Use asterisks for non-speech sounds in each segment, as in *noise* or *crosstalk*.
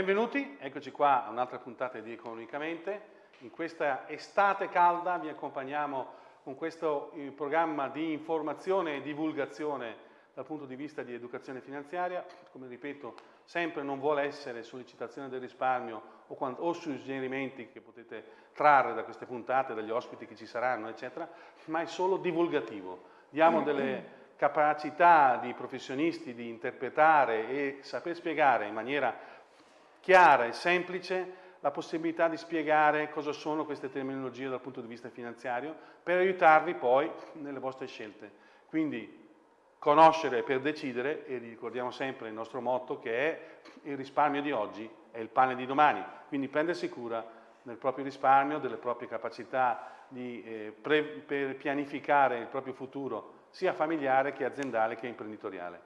Benvenuti, eccoci qua a un'altra puntata di Economicamente. In questa estate calda vi accompagniamo con questo eh, programma di informazione e divulgazione dal punto di vista di educazione finanziaria. Come ripeto, sempre non vuole essere sollecitazione del risparmio o, quando, o suggerimenti che potete trarre da queste puntate, dagli ospiti che ci saranno, eccetera, ma è solo divulgativo. Diamo delle capacità di professionisti di interpretare e saper spiegare in maniera chiara e semplice la possibilità di spiegare cosa sono queste terminologie dal punto di vista finanziario per aiutarvi poi nelle vostre scelte. Quindi conoscere per decidere e ricordiamo sempre il nostro motto che è il risparmio di oggi è il pane di domani, quindi prendersi cura del proprio risparmio, delle proprie capacità di, eh, per pianificare il proprio futuro sia familiare che aziendale che imprenditoriale.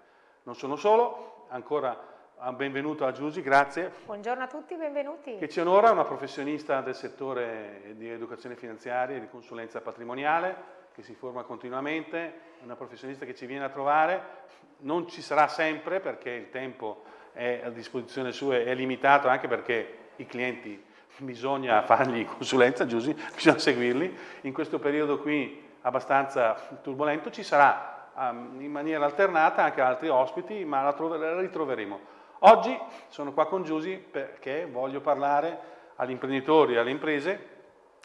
Non sono solo, ancora benvenuto a Giusy, grazie. Buongiorno a tutti, benvenuti. Che ci onora, una professionista del settore di educazione finanziaria e di consulenza patrimoniale, che si forma continuamente, una professionista che ci viene a trovare, non ci sarà sempre perché il tempo è a disposizione sua, è limitato anche perché i clienti bisogna fargli consulenza, Giusy, bisogna seguirli. In questo periodo qui abbastanza turbolento, ci sarà um, in maniera alternata anche altri ospiti, ma la, la ritroveremo. Oggi sono qua con Giusy perché voglio parlare agli imprenditori e alle imprese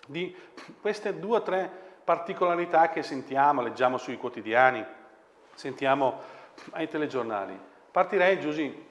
di queste due o tre particolarità che sentiamo, leggiamo sui quotidiani, sentiamo ai telegiornali. Partirei, Giusy,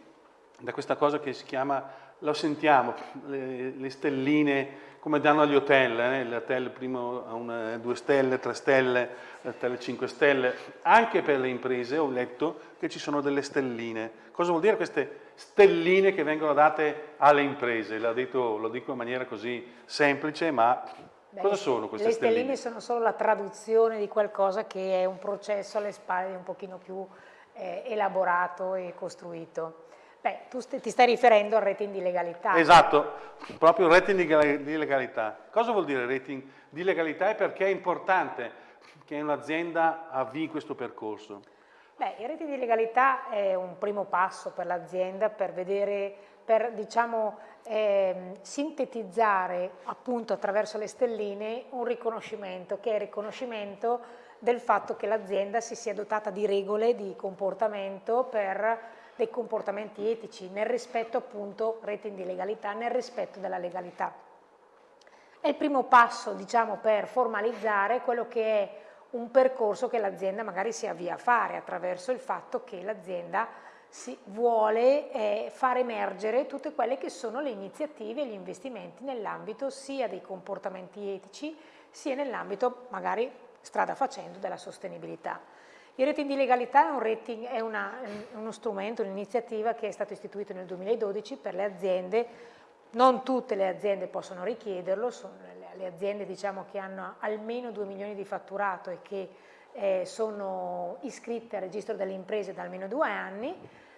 da questa cosa che si chiama, lo sentiamo, le, le stelline come danno agli hotel, eh? l'hotel primo ha una, due stelle, tre stelle, l'hotel cinque stelle, anche per le imprese ho letto che ci sono delle stelline. Cosa vuol dire queste stelline che vengono date alle imprese? Detto, lo dico in maniera così semplice, ma Beh, cosa sono queste stelline? Le stelline sono solo la traduzione di qualcosa che è un processo alle spalle un pochino più eh, elaborato e costruito. Beh, tu ti stai riferendo al rating di legalità. Esatto, proprio il rating di legalità. Cosa vuol dire rating di legalità e perché è importante che un'azienda avvii questo percorso? Beh, il rating di legalità è un primo passo per l'azienda per vedere, per diciamo eh, sintetizzare appunto attraverso le stelline un riconoscimento che è il riconoscimento del fatto che l'azienda si sia dotata di regole di comportamento per dei comportamenti etici, nel rispetto appunto, rating di legalità, nel rispetto della legalità. È il primo passo, diciamo, per formalizzare quello che è un percorso che l'azienda magari si avvia a fare attraverso il fatto che l'azienda vuole eh, far emergere tutte quelle che sono le iniziative e gli investimenti nell'ambito sia dei comportamenti etici sia nell'ambito magari strada facendo della sostenibilità. Il rating di legalità è, rating, è una, uno strumento, un'iniziativa che è stato istituito nel 2012 per le aziende, non tutte le aziende possono richiederlo, sono le aziende diciamo, che hanno almeno 2 milioni di fatturato e che eh, sono iscritte al registro delle imprese da almeno due anni,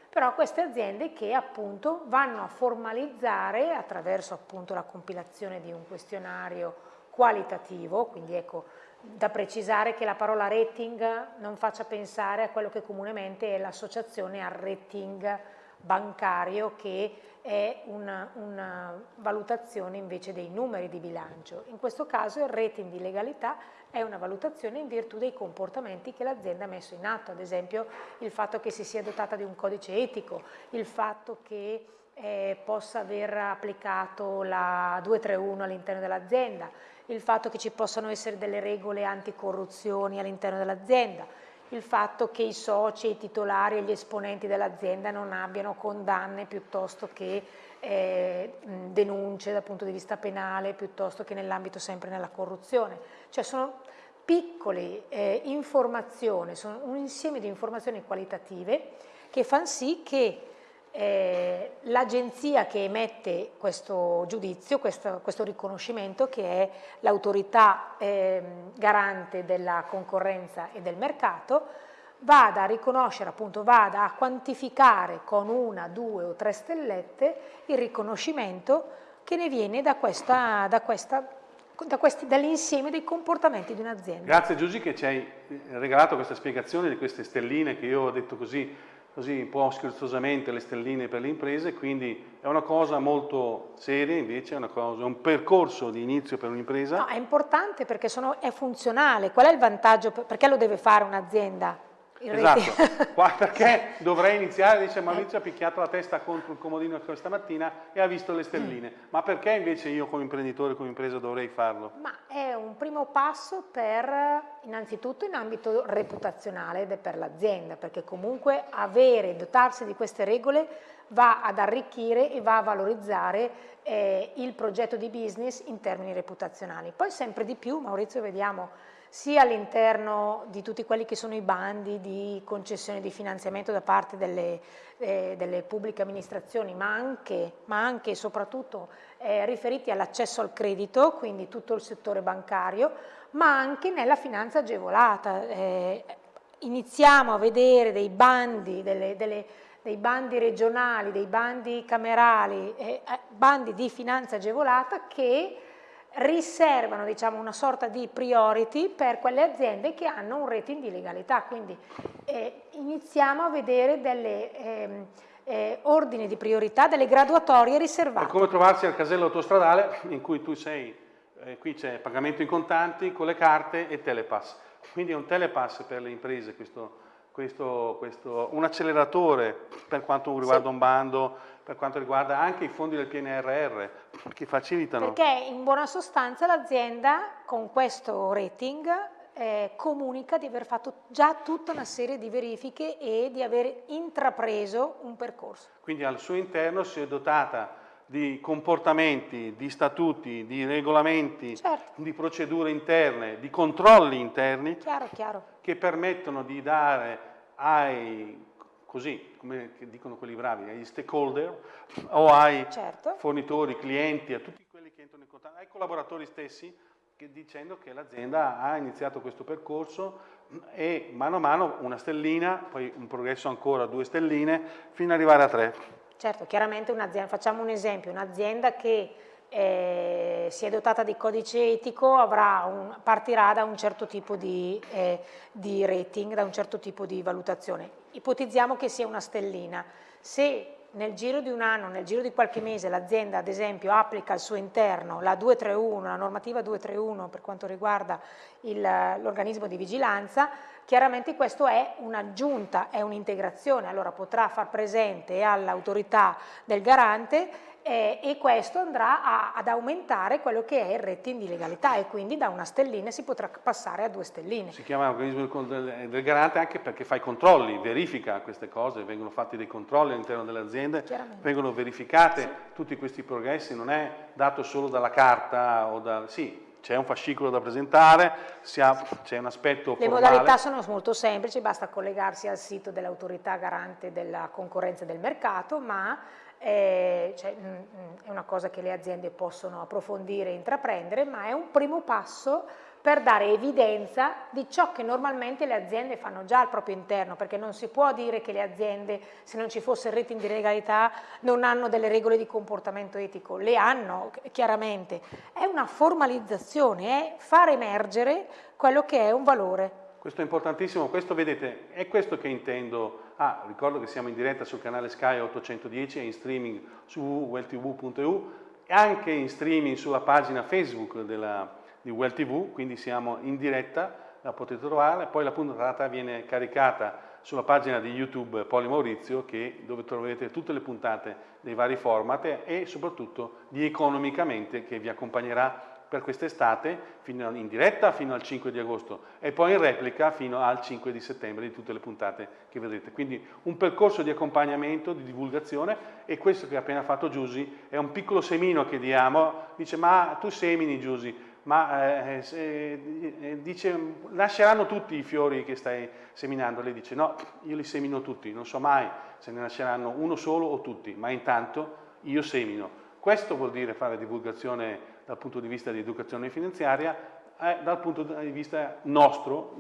però queste aziende che appunto vanno a formalizzare attraverso appunto la compilazione di un questionario qualitativo, quindi ecco da precisare che la parola rating non faccia pensare a quello che comunemente è l'associazione al rating bancario che è una, una, valutazione invece dei numeri di bilancio. In questo caso il rating di legalità è una valutazione in virtù dei comportamenti che l'azienda ha messo in atto, ad esempio il fatto che si sia dotata di un codice etico, il fatto che eh, possa aver applicato la 231 all'interno dell'azienda, il fatto che ci possano essere delle regole anticorruzioni all'interno dell'azienda, il fatto che i soci, i titolari e gli esponenti dell'azienda non abbiano condanne piuttosto che eh, denunce dal punto di vista penale, piuttosto che nell'ambito sempre nella corruzione. Cioè sono piccole eh, informazioni, sono un insieme di informazioni qualitative che fanno sì che eh, l'agenzia che emette questo giudizio, questo, questo riconoscimento che è l'autorità eh, garante della concorrenza e del mercato, vada a riconoscere, appunto vada a quantificare con una, due o tre stellette il riconoscimento che ne viene da questa, da questa da dall'insieme dei comportamenti di un'azienda. Grazie Giusy che ci hai regalato questa spiegazione di queste stelline che io ho detto così così un po' scherzosamente le stelline per le imprese, quindi è una cosa molto seria invece, è cosa, un percorso di inizio per un'impresa. No, è importante perché sono, è funzionale, qual è il vantaggio, perché lo deve fare un'azienda? Esatto, Qua, *laughs* perché dovrei iniziare, dice Maurizio ha picchiato la testa contro il comodino questa mattina e ha visto le stelline, mm. ma perché invece io come imprenditore, come impresa dovrei farlo? Ma è un primo passo per, innanzitutto in ambito reputazionale ed è per l'azienda, perché comunque avere, dotarsi di queste regole va ad arricchire e va a valorizzare eh, il progetto di business in termini reputazionali. Poi sempre di più, Maurizio, vediamo sia all'interno di tutti quelli che sono i bandi di concessione di finanziamento da parte delle, eh, delle pubbliche amministrazioni, ma anche, ma anche e soprattutto eh, riferiti all'accesso al credito, quindi tutto il settore bancario, ma anche nella finanza agevolata. Eh, iniziamo a vedere dei bandi, delle, delle, dei bandi regionali, dei bandi camerali, eh, eh, bandi di finanza agevolata che riservano diciamo, una sorta di priority per quelle aziende che hanno un rating di legalità, quindi eh, iniziamo a vedere delle eh, eh, ordini di priorità, delle graduatorie riservate. È come trovarsi al casello autostradale in cui tu sei, eh, qui c'è pagamento in contanti con le carte e telepass, quindi è un telepass per le imprese questo, questo, questo un acceleratore per quanto riguarda sì. un bando, per quanto riguarda anche i fondi del PNRR che facilitano. Perché in buona sostanza l'azienda con questo rating eh, comunica di aver fatto già tutta una serie di verifiche e di aver intrapreso un percorso. Quindi al suo interno si è dotata di comportamenti, di statuti, di regolamenti, certo. di procedure interne, di controlli interni chiaro, chiaro. che permettono di dare ai così, come dicono quelli bravi, agli stakeholder o ai certo. fornitori, clienti, a tutti quelli che entrano in contatto, ai collaboratori stessi, che, dicendo che l'azienda ha iniziato questo percorso e mano a mano una stellina, poi un progresso ancora, due stelline, fino ad arrivare a tre. Certo, chiaramente un'azienda, facciamo un esempio, un'azienda che eh, si è dotata di codice etico un, partirà da un certo tipo di, eh, di rating, da un certo tipo di valutazione. Ipotizziamo che sia una stellina. Se nel giro di un anno, nel giro di qualche mese l'azienda ad esempio applica al suo interno la 231, la normativa 231 per quanto riguarda l'organismo di vigilanza, chiaramente questo è un'aggiunta, è un'integrazione, allora potrà far presente all'autorità del garante eh, e questo andrà a, ad aumentare quello che è il rating di legalità e quindi da una stellina si potrà passare a due stelline. Si chiama organismo del, del garante anche perché fa i controlli, verifica queste cose, vengono fatti dei controlli all'interno delle aziende, vengono verificate sì. tutti questi progressi, non è dato solo dalla carta o da... Sì, c'è un fascicolo da presentare, c'è un aspetto Le formale. modalità sono molto semplici, basta collegarsi al sito dell'autorità garante della concorrenza del mercato, ma eh, cioè, mh, mm, mm, è una cosa che le aziende possono approfondire e intraprendere, ma è un primo passo per dare evidenza di ciò che normalmente le aziende fanno già al proprio interno, perché non si può dire che le aziende, se non ci fosse il rating di legalità, non hanno delle regole di comportamento etico, le hanno chiaramente, è una formalizzazione, è far emergere quello che è un valore. Questo è importantissimo, questo vedete, è questo che intendo. Ah, ricordo che siamo in diretta sul canale Sky 810 e in streaming su www.welltv.eu e anche in streaming sulla pagina Facebook della, di WellTV, quindi siamo in diretta, la potete trovare, poi la puntata viene caricata sulla pagina di YouTube Poli Maurizio che, dove troverete tutte le puntate dei vari format e soprattutto di Economicamente che vi accompagnerà per quest'estate in diretta fino al 5 di agosto e poi in replica fino al 5 di settembre di tutte le puntate che vedrete. Quindi un percorso di accompagnamento, di divulgazione e questo che ha appena fatto Giusy è un piccolo semino che diamo, dice ma tu semini Giusy, ma eh, eh, dice nasceranno tutti i fiori che stai seminando, lei dice no, io li semino tutti, non so mai se ne nasceranno uno solo o tutti, ma intanto io semino. Questo vuol dire fare divulgazione dal punto di vista di educazione finanziaria, eh, dal punto di vista nostro,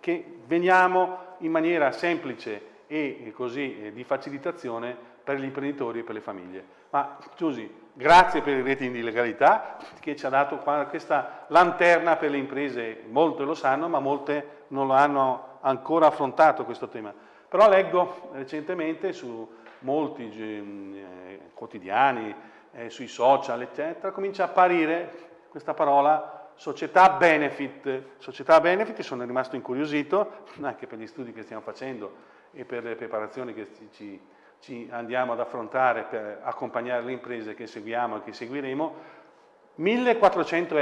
che veniamo in maniera semplice e così eh, di facilitazione per gli imprenditori e per le famiglie. Ma Giusy, grazie per il rating di legalità che ci ha dato questa lanterna per le imprese, molte lo sanno ma molte non lo hanno ancora affrontato questo tema. Però leggo recentemente su molti eh, quotidiani, eh, sui social, eccetera, comincia a apparire questa parola società benefit. Società benefit, sono rimasto incuriosito, anche per gli studi che stiamo facendo e per le preparazioni che ci, ci andiamo ad affrontare per accompagnare le imprese che seguiamo e che seguiremo, 1400,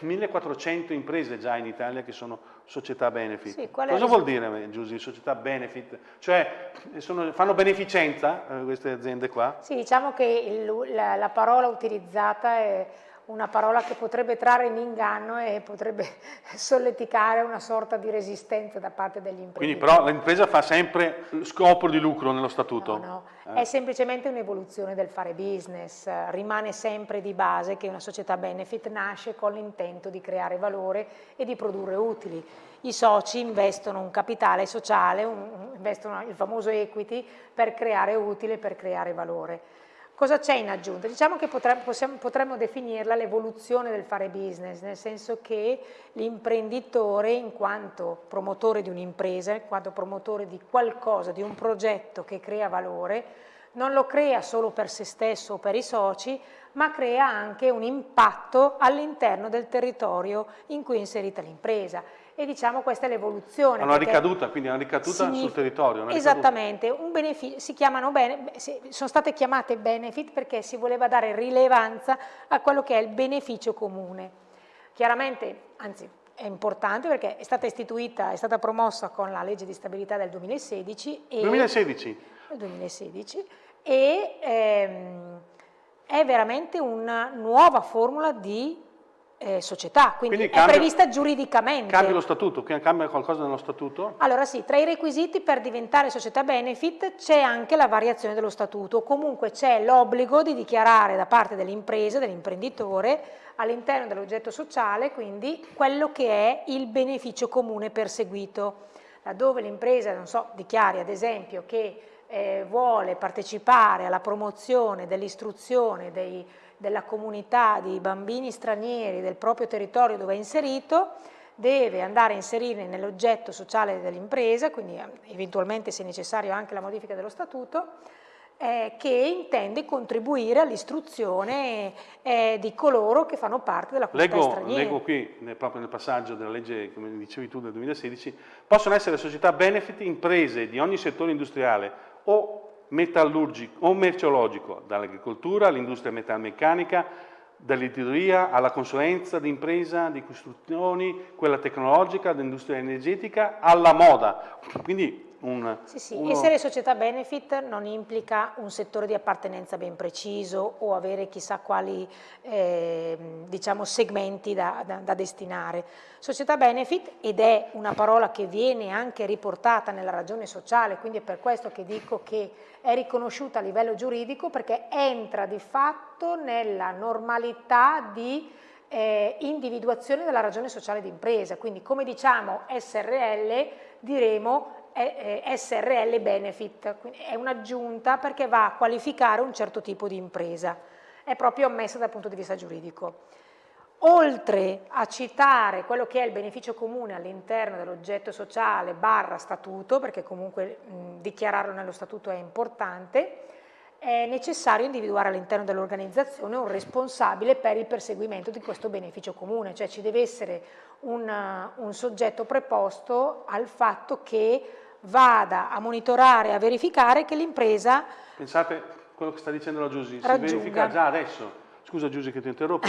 1400 imprese già in Italia che sono società benefit. Sì, Cosa vuol dire, Giusy, società benefit? Cioè, sono, fanno beneficenza eh, queste aziende qua? Sì, diciamo che il, la, la parola utilizzata è una parola che potrebbe trarre in inganno e potrebbe *laughs* solleticare una sorta di resistenza da parte degli imprenditori. Quindi però l'impresa fa sempre scopo di lucro nello statuto? No, no, eh. è semplicemente un'evoluzione del fare business, rimane sempre di base che una società benefit nasce con l'intento di creare valore e di produrre utili. I soci investono un capitale sociale, un, investono il famoso equity per creare utile, per creare valore. Cosa c'è in aggiunta? Diciamo che potremmo, possiamo, potremmo definirla l'evoluzione del fare business, nel senso che l'imprenditore in quanto promotore di un'impresa, in quanto promotore di qualcosa, di un progetto che crea valore, non lo crea solo per se stesso o per i soci, ma crea anche un impatto all'interno del territorio in cui è inserita l'impresa e diciamo questa è l'evoluzione. Una ricaduta, quindi una ricaduta sul territorio. Esattamente, si chiamano bene, sono state chiamate benefit perché si voleva dare rilevanza a quello che è il beneficio comune. Chiaramente, anzi è importante perché è stata istituita, è stata promossa con la legge di stabilità del 2016. E, 2016? 2016 e ehm, è veramente una nuova formula di eh, società, quindi, quindi cambia, è prevista giuridicamente. Cambia lo statuto, cambia qualcosa nello statuto? Allora sì, tra i requisiti per diventare società benefit c'è anche la variazione dello statuto, comunque c'è l'obbligo di dichiarare da parte dell'impresa, dell'imprenditore, all'interno dell'oggetto sociale, quindi quello che è il beneficio comune perseguito. Laddove l'impresa, non so, dichiari ad esempio che eh, vuole partecipare alla promozione dell'istruzione dei della comunità di bambini stranieri del proprio territorio dove è inserito, deve andare a inserire nell'oggetto sociale dell'impresa, quindi eh, eventualmente se necessario anche la modifica dello statuto, eh, che intende contribuire all'istruzione eh, di coloro che fanno parte della comunità leggo, straniera. Leggo qui, nel, proprio nel passaggio della legge, come dicevi tu, del 2016, possono essere società benefit imprese di ogni settore industriale o metallurgico o merceologico, dall'agricoltura all'industria metalmeccanica, dall'editoria alla consulenza d'impresa, di costruzioni, quella tecnologica, dell'industria energetica, alla moda. Quindi un, sì, sì. Uno... Essere società benefit non implica un settore di appartenenza ben preciso o avere chissà quali eh, diciamo, segmenti da, da, da, destinare. Società benefit, ed è una parola che viene anche riportata nella ragione sociale, quindi è per questo che dico che è riconosciuta a livello giuridico perché entra di fatto nella normalità di eh, individuazione della ragione sociale d'impresa, quindi come diciamo SRL diremo SRL Benefit, è un'aggiunta perché va a qualificare un certo tipo di impresa, è proprio ammessa dal punto di vista giuridico. Oltre a citare quello che è il beneficio comune all'interno dell'oggetto sociale barra statuto, perché comunque mh, dichiararlo nello statuto è importante, è necessario individuare all'interno dell'organizzazione un responsabile per il perseguimento di questo beneficio comune, cioè ci deve essere un, un soggetto preposto al fatto che vada a monitorare, a verificare che l'impresa... Pensate quello che sta dicendo la Giusy, si verifica già adesso. Scusa Giusy che ti interrompo,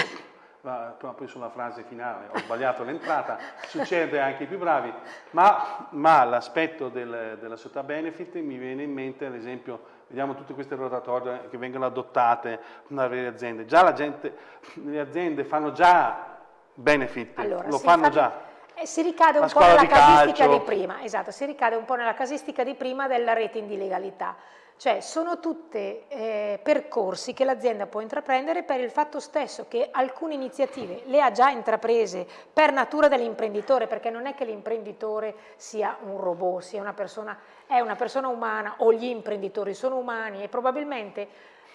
ma poi sulla frase finale ho sbagliato l'entrata, succede anche ai più bravi, ma, ma l'aspetto del, della società benefit mi viene in mente ad esempio, vediamo tutte queste rotatorie che vengono adottate dalle aziende, già la gente, le aziende fanno già benefit, allora, lo fanno fa... già eh, si ricade un po' nella casistica calcio. di prima, esatto, si ricade un po' nella casistica di prima della rete di legalità. Cioè sono tutti eh, percorsi che l'azienda può intraprendere per il fatto stesso che alcune iniziative le ha già intraprese per natura dell'imprenditore, perché non è che l'imprenditore sia un robot, sia una persona, è una persona umana o gli imprenditori sono umani e probabilmente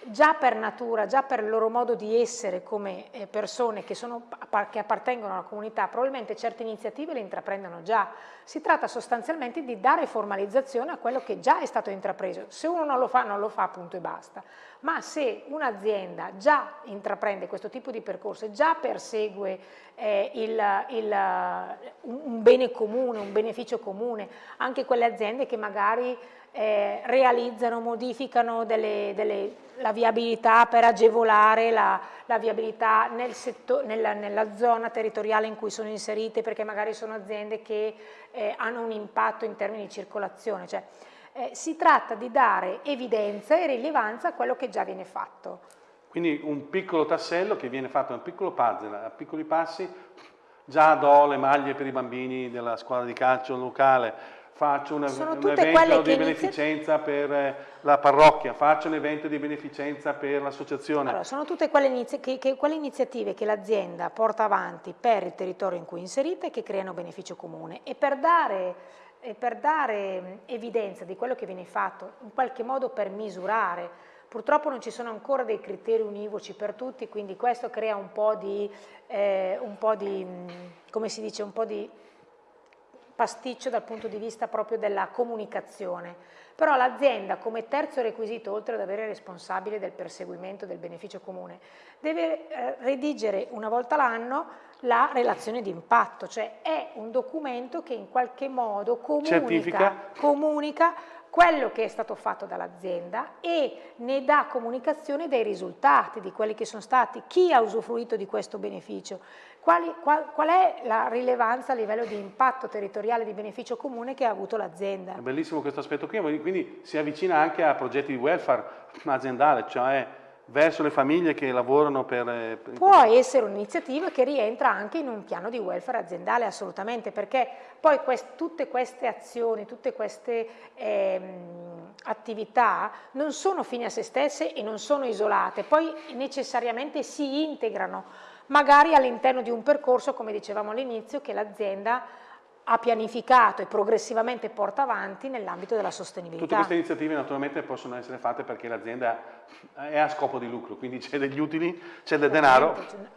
già per natura, già per il loro modo di essere come eh, persone che, sono, che, appartengono alla comunità, probabilmente certe iniziative le intraprendono già. Si tratta sostanzialmente di dare formalizzazione a quello che già è stato intrapreso. Se uno non lo fa, non lo fa, punto e basta. Ma se un'azienda già intraprende questo tipo di percorso e già persegue eh, il, il, un bene comune, un beneficio comune, anche quelle aziende che magari eh, realizzano, modificano delle, delle, la viabilità per agevolare la, la viabilità nel settor, nella, nella, zona territoriale in cui sono inserite perché magari sono aziende che eh, hanno un impatto in termini di circolazione. Cioè, eh, si tratta di dare evidenza e rilevanza a quello che già viene fatto. Quindi un piccolo tassello che viene fatto, un piccolo puzzle, a piccoli passi, già do le maglie per i bambini della squadra di calcio locale, faccio una, un evento di beneficenza per eh, la parrocchia, faccio un evento di beneficenza per l'associazione. Allora, sono tutte quelle, inizi che, che, quelle iniziative che l'azienda porta avanti per il territorio in cui è inserita e che creano beneficio comune e per dare, e per dare evidenza di quello che viene fatto, in qualche modo per misurare Purtroppo non ci sono ancora dei criteri univoci per tutti, quindi questo crea un po' di, eh, un po di come si dice, un po' di pasticcio dal punto di vista proprio della comunicazione. Però l'azienda come terzo requisito, oltre ad avere il responsabile del perseguimento del beneficio comune, deve eh, redigere una volta l'anno la relazione di impatto, cioè è un documento che in qualche modo comunica, comunica quello che è stato fatto dall'azienda e ne dà comunicazione dei risultati, di quelli che sono stati, chi ha usufruito di questo beneficio, quali, qual, qual, è la rilevanza a livello di impatto territoriale di beneficio comune che ha avuto l'azienda. È bellissimo questo aspetto qui, quindi si avvicina anche a progetti di welfare aziendale, cioè verso le famiglie che lavorano per... Eh, Può essere un'iniziativa che rientra anche in un piano di welfare aziendale assolutamente perché poi quest, tutte queste azioni, tutte queste ehm, attività non sono fini a se stesse e non sono isolate, poi necessariamente si integrano magari all'interno di un percorso come dicevamo all'inizio che l'azienda ha pianificato e progressivamente porta avanti nell'ambito della sostenibilità. Tutte queste iniziative naturalmente possono essere fatte perché l'azienda è a scopo di lucro, quindi c'è degli utili, c'è del denaro,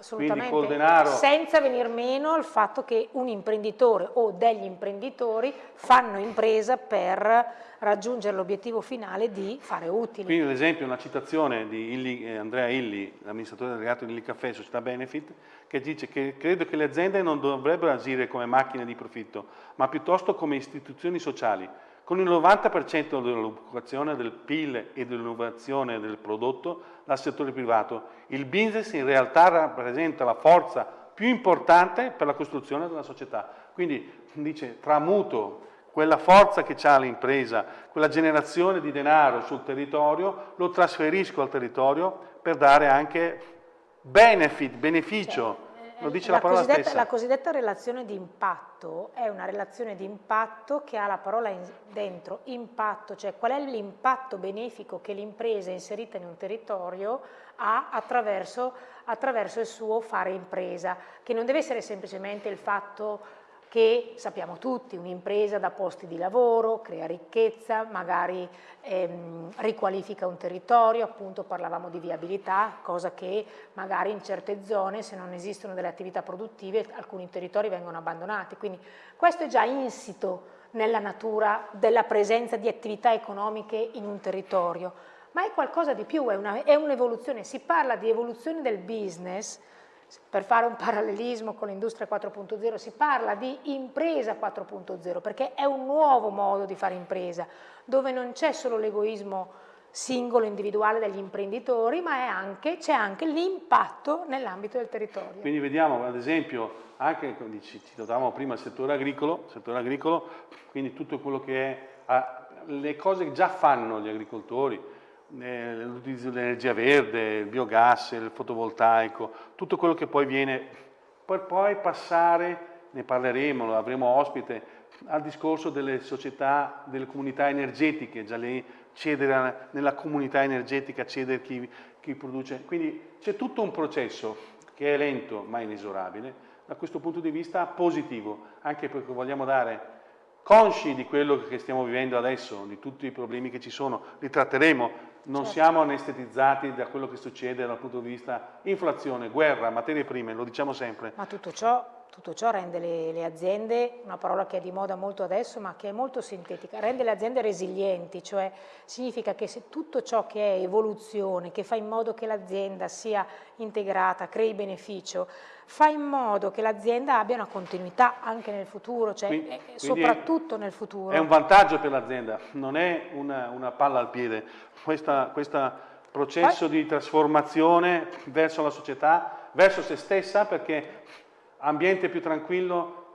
quindi col denaro... Senza venir meno al fatto che un imprenditore o degli imprenditori fanno impresa per raggiungere l'obiettivo finale di fare utili. Quindi ad esempio una citazione di Illi, eh, Andrea Illi, l'amministratore delegato di Illi Caffè, società Benefit, che dice che credo che le aziende non dovrebbero agire come macchine di profitto, ma piuttosto come istituzioni sociali. Con il 90% dell'occupazione del PIL e dell'innovazione del prodotto dal settore privato, il business in realtà rappresenta la forza più importante per la costruzione della società. Quindi dice tramuto quella forza che ha l'impresa, quella generazione di denaro sul territorio, lo trasferisco al territorio per dare anche benefit, beneficio. Cioè, lo dice la, la parola stessa. La cosiddetta relazione di impatto è una relazione di impatto che ha la parola in, dentro, impatto, cioè qual è l'impatto benefico che l'impresa inserita in un territorio ha attraverso, attraverso il suo fare impresa, che non deve essere semplicemente il fatto che sappiamo tutti, un'impresa dà posti di lavoro, crea ricchezza, magari ehm, riqualifica un territorio, appunto parlavamo di viabilità, cosa che magari in certe zone se non esistono delle attività produttive alcuni territori vengono abbandonati, quindi questo è già insito nella natura della presenza di attività economiche in un territorio, ma è qualcosa di più, è un'evoluzione, un si parla di evoluzione del business, per fare un parallelismo con l'industria 4.0 si parla di impresa 4.0 perché è un nuovo modo di fare impresa dove non c'è solo l'egoismo singolo, individuale degli imprenditori ma c'è anche l'impatto nell'ambito del territorio. Quindi vediamo ad esempio anche, ci citavamo prima il settore agricolo, settore agricolo quindi tutto quello che è le cose che già fanno gli agricoltori, l'utilizzo dell'energia verde, il biogas, il fotovoltaico, tutto quello che poi viene, per poi passare, ne parleremo, lo avremo ospite, al discorso delle società, delle comunità energetiche, già lì cedere nella comunità energetica, cedere chi, chi produce. Quindi c'è tutto un processo che è lento ma inesorabile, da questo punto di vista positivo, anche perché vogliamo dare consci di quello che stiamo vivendo adesso, di tutti i problemi che ci sono, li tratteremo non certo. siamo anestetizzati da quello che succede dal punto di vista inflazione, guerra, materie prime, lo diciamo sempre. Ma tutto ciò tutto ciò rende le, le, aziende, una parola che è di moda molto adesso ma che è molto sintetica, rende le aziende resilienti, cioè significa che se tutto ciò che è evoluzione, che fa in modo che l'azienda sia integrata, crei beneficio, fa in modo che l'azienda abbia una continuità anche nel futuro, cioè quindi, eh, soprattutto è, nel futuro. È un vantaggio per l'azienda, non è una, una, palla al piede, questo processo Poi, di trasformazione verso la società, verso se stessa perché ambiente più tranquillo,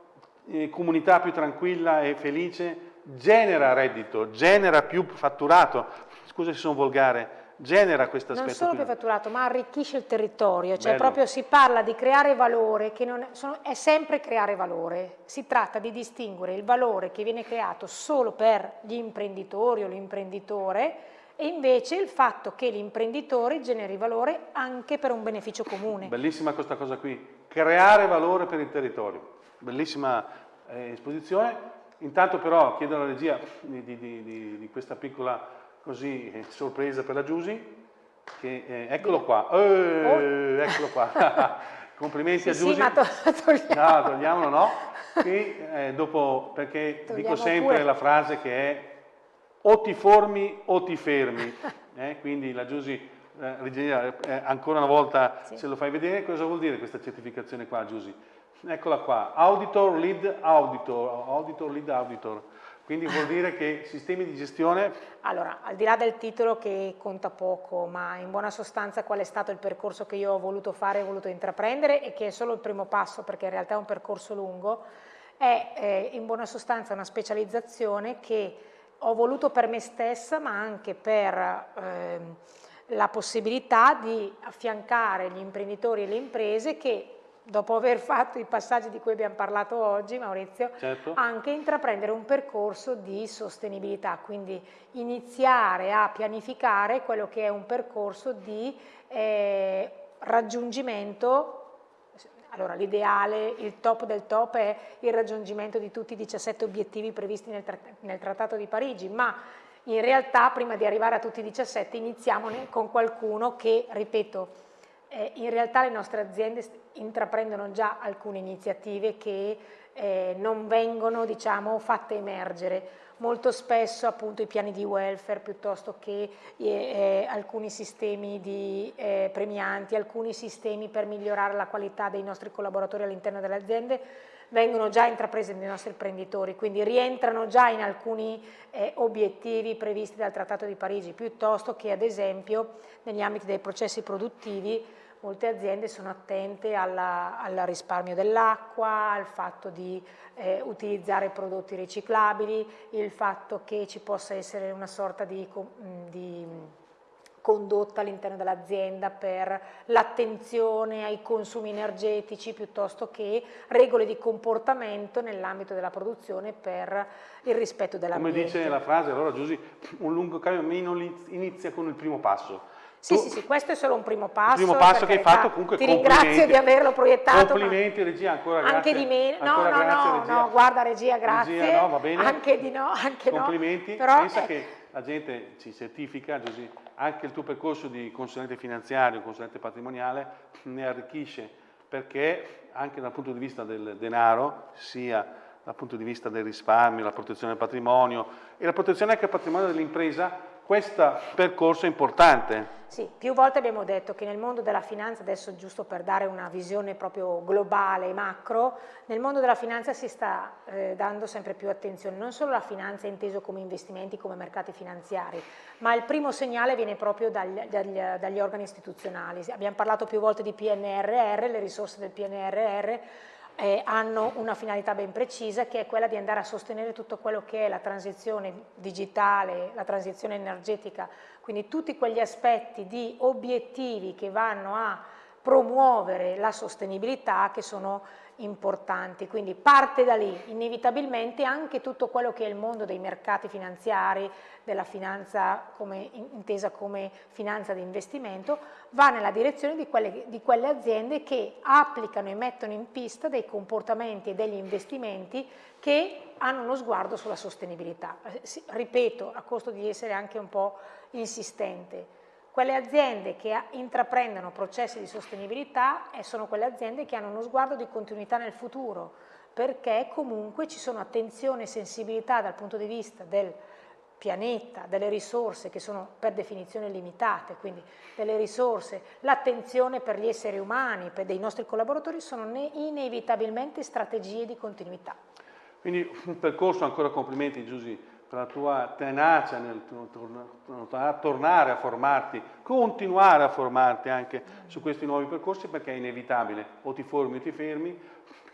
eh, comunità più tranquilla e felice, genera reddito, genera più fatturato, scusa se sono volgare, genera questo aspetto. Non solo più fatturato, ma arricchisce il territorio, cioè Bello. proprio si parla di creare valore, che è, sono, è sempre creare valore, si tratta di distinguere il valore che viene creato solo per gli imprenditori o l'imprenditore e invece il fatto che l'imprenditore generi valore anche per un beneficio comune. Bellissima questa cosa qui, creare valore per il territorio. Bellissima eh, esposizione. Intanto però chiedo alla regia di, di, di, di questa piccola così, eh, sorpresa per la Giusy, che, eh, eccolo qua, eh, oh. eccolo qua. *laughs* Complimenti sì, a Giusy. Sì, ma to *laughs* togliamo. No, togliamolo no. Qui, eh, dopo, perché Togliamo dico sempre pure. la frase che è o ti formi o ti fermi. Eh, quindi la Giusy eh, regia, eh, ancora una volta sì. se lo fai vedere, cosa vuol dire questa certificazione qua, Giusy? Eccola qua, Auditor Lead Auditor, Auditor Lead Auditor. Quindi vuol dire che sistemi di gestione... Allora, al di là del titolo che conta poco, ma in buona sostanza qual è stato il percorso che io ho voluto fare e voluto intraprendere e che è solo il primo passo perché in realtà è un percorso lungo, è eh, in buona sostanza una specializzazione che ho voluto per me stessa ma anche per... Eh, la possibilità di affiancare gli imprenditori e le imprese che dopo aver fatto i passaggi di cui abbiamo parlato oggi, Maurizio, certo. anche intraprendere un percorso di sostenibilità, quindi iniziare a pianificare quello che è un percorso di eh, raggiungimento allora l'ideale, il top del top è il raggiungimento di tutti i 17 obiettivi previsti nel, nel Trattato di Parigi, ma in realtà prima di arrivare a tutti i 17 iniziamo con qualcuno che, ripeto, eh, in realtà le nostre aziende intraprendono già alcune iniziative che eh, non vengono diciamo, fatte emergere. Molto spesso appunto i piani di welfare piuttosto che eh, eh alcuni sistemi di eh, premianti, alcuni sistemi per migliorare la qualità dei nostri collaboratori all'interno delle aziende vengono già intraprese dai nostri imprenditori, quindi rientrano già in alcuni eh, obiettivi previsti dal Trattato di Parigi, piuttosto che ad esempio negli ambiti dei processi produttivi molte aziende sono attente al risparmio dell'acqua, al fatto di eh, utilizzare prodotti riciclabili, il fatto che ci possa essere una sorta di, di condotta all'interno dell'azienda per l'attenzione ai consumi energetici piuttosto che regole di comportamento nell'ambito della produzione per il rispetto dell'ambiente. Come dice la frase, allora Giusy, un lungo cammino inizia con il primo passo. Sì, tu, sì, sì, questo è solo un primo passo. Il primo passo che hai fatto comunque Ti ringrazio di averlo proiettato. Complimenti regia, ancora grazie. Anche di me, no, no, grazie, no, regia. no, guarda regia, grazie. Regia, no, va bene. Anche di no, anche Complimenti, no. Però, pensa eh. che la gente ci certifica, Giusy, anche il tuo percorso di consulente finanziario, consulente patrimoniale ne arricchisce perché anche dal punto di vista del denaro, sia dal punto di vista del risparmio, la protezione del patrimonio e la protezione anche del patrimonio dell'impresa, questo percorso è importante. Sì, più volte abbiamo detto che nel mondo della finanza, adesso giusto per dare una visione proprio globale, macro, nel mondo della finanza si sta eh, dando sempre più attenzione, non solo alla finanza inteso come investimenti, come mercati finanziari, ma il primo segnale viene proprio dagli, dagli, dagli organi istituzionali. Abbiamo parlato più volte di PNRR, le risorse del PNRR, eh, hanno una finalità ben precisa che è quella di andare a sostenere tutto quello che è la transizione digitale, la transizione energetica, quindi tutti quegli aspetti di obiettivi che vanno a promuovere la sostenibilità che sono importanti, quindi parte da lì inevitabilmente anche tutto quello che è il mondo dei mercati finanziari, della finanza come, intesa come finanza di investimento, va nella direzione di quelle, di quelle aziende che applicano e mettono in pista dei comportamenti e degli investimenti che hanno uno sguardo sulla sostenibilità. Ripeto, a costo di essere anche un po' insistente, quelle aziende che intraprendono processi di sostenibilità sono quelle aziende che hanno uno sguardo di continuità nel futuro, perché comunque ci sono attenzione e sensibilità dal punto di vista del pianeta, delle risorse che sono per definizione limitate, quindi delle risorse, l'attenzione per gli esseri umani, per dei nostri collaboratori, sono inevitabilmente strategie di continuità. Quindi un percorso, ancora complimenti Giusy, la tua tenacia nel tornare a formarti, continuare a formarti anche su questi nuovi percorsi perché è inevitabile, o ti formi o ti fermi,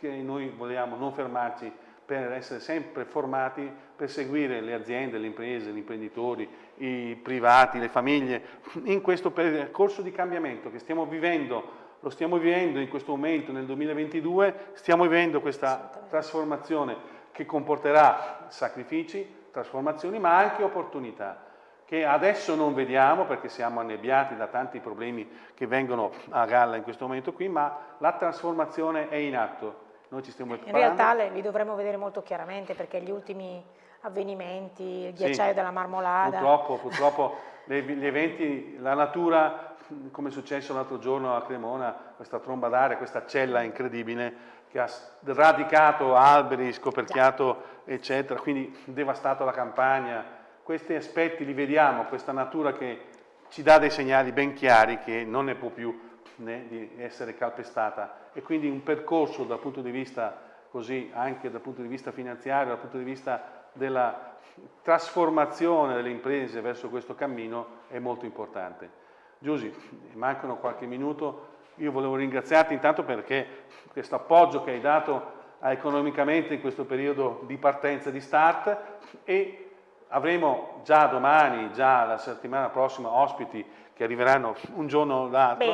che noi vogliamo non fermarci per essere sempre formati per seguire le aziende, le imprese, gli imprenditori, i privati, le famiglie, in questo percorso di cambiamento che stiamo vivendo lo stiamo vivendo in questo momento nel 2022, stiamo vivendo questa trasformazione che comporterà sacrifici, trasformazioni, ma anche opportunità che adesso non vediamo perché siamo annebbiati da tanti problemi che vengono a galla in questo momento qui, ma la trasformazione è in atto. Noi ci stiamo preparando. In realtà li dovremo vedere molto chiaramente perché gli ultimi avvenimenti, il ghiacciaio sì, della marmolada... Purtroppo, purtroppo gli eventi, la natura, come è successo l'altro giorno a Cremona, questa tromba d'aria, questa cella incredibile, che ha radicato alberi, scoperchiato eccetera, quindi devastato la campagna. Questi aspetti li vediamo, questa natura che ci dà dei segnali ben chiari che non ne può più né di essere calpestata e quindi un percorso dal punto di vista così anche dal punto di vista finanziario, dal punto di vista della trasformazione delle imprese verso questo cammino è molto importante. Giusy, mancano qualche minuto, io volevo ringraziarti intanto perché questo appoggio che hai dato economicamente in questo periodo di partenza, di start e avremo già domani, già la settimana prossima ospiti che arriveranno un giorno o l'altro.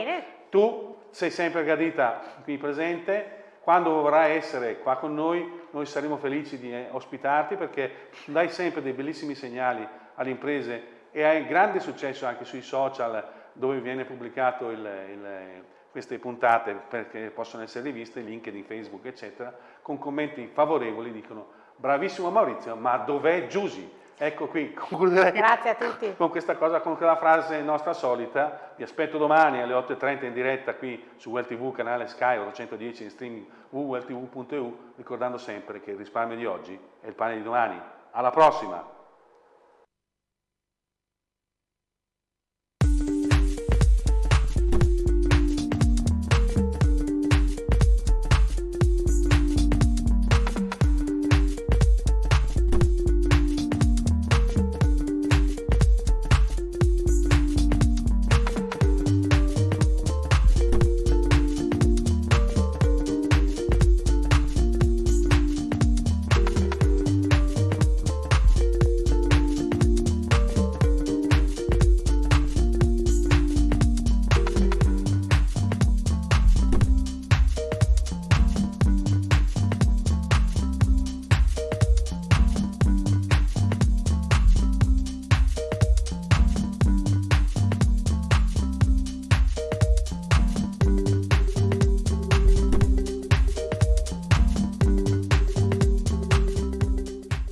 Tu sei sempre gradita qui presente, quando vorrai essere qua con noi, noi saremo felici di eh, ospitarti perché dai sempre dei bellissimi segnali alle imprese e hai grande successo anche sui social dove viene pubblicato il, il queste puntate perché possono essere riviste, LinkedIn, Facebook, eccetera, con commenti favorevoli dicono bravissimo Maurizio, ma dov'è Giusy? Ecco qui, *laughs* concluderei Grazie a tutti. con questa cosa, con quella frase nostra solita. Vi aspetto domani alle 8.30 in diretta qui su WellTV, canale Sky 810 in streaming www.welltv.eu, ricordando sempre che il risparmio di oggi è il pane di domani. Alla prossima!